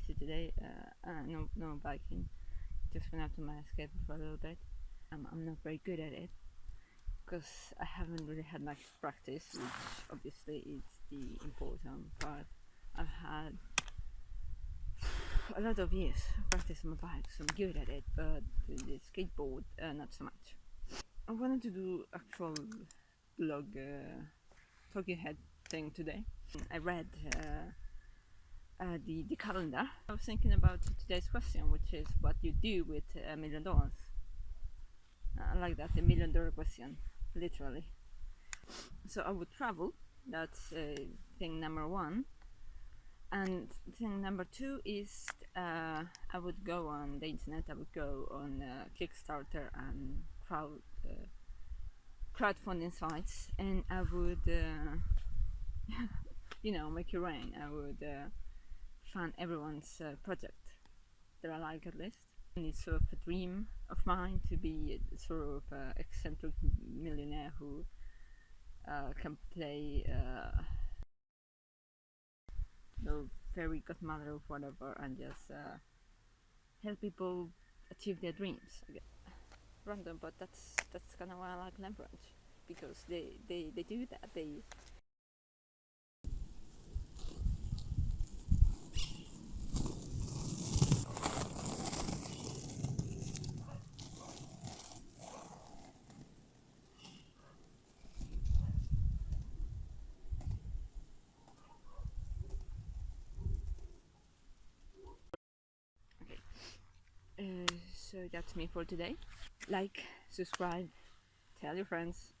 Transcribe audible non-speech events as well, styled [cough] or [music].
today. Uh, uh, no, no biking. Just went out to my escape for a little bit. Um, I'm not very good at it because I haven't really had much practice, which obviously is the important part. I've had a lot of years practice on my bike, so I'm good at it, but the skateboard, uh, not so much. I wanted to do actual blog uh, talking head thing today. I read uh, uh, the, the calendar. I was thinking about today's question, which is what you do with a million dollars. I like that, a million dollar question, literally. So I would travel, that's uh, thing number one. And thing number two is uh, I would go on the internet, I would go on uh, Kickstarter and crowd uh, crowdfunding sites and I would uh, [laughs] you know make it rain I would everyone's uh, project that I like at least. And it's sort of a dream of mine to be sort of uh, eccentric millionaire who uh, can play uh, fairy godmother or whatever and just uh, help people achieve their dreams. Random but that's that's kind of why I like Leverage because they, they, they do that. They Uh, so that's me for today. Like subscribe tell your friends